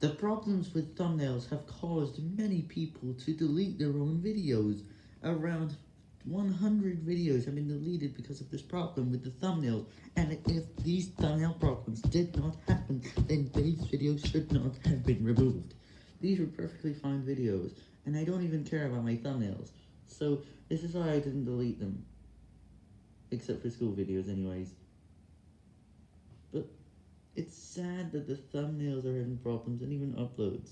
The problems with thumbnails have caused many people to delete their own videos. Around 100 videos have been deleted because of this problem with the thumbnails, and if these thumbnail problems did not happen, then these videos should not have been removed. These were perfectly fine videos, and I don't even care about my thumbnails, so this is why I didn't delete them. Except for school videos anyways. But sad that the thumbnails are having problems and even uploads.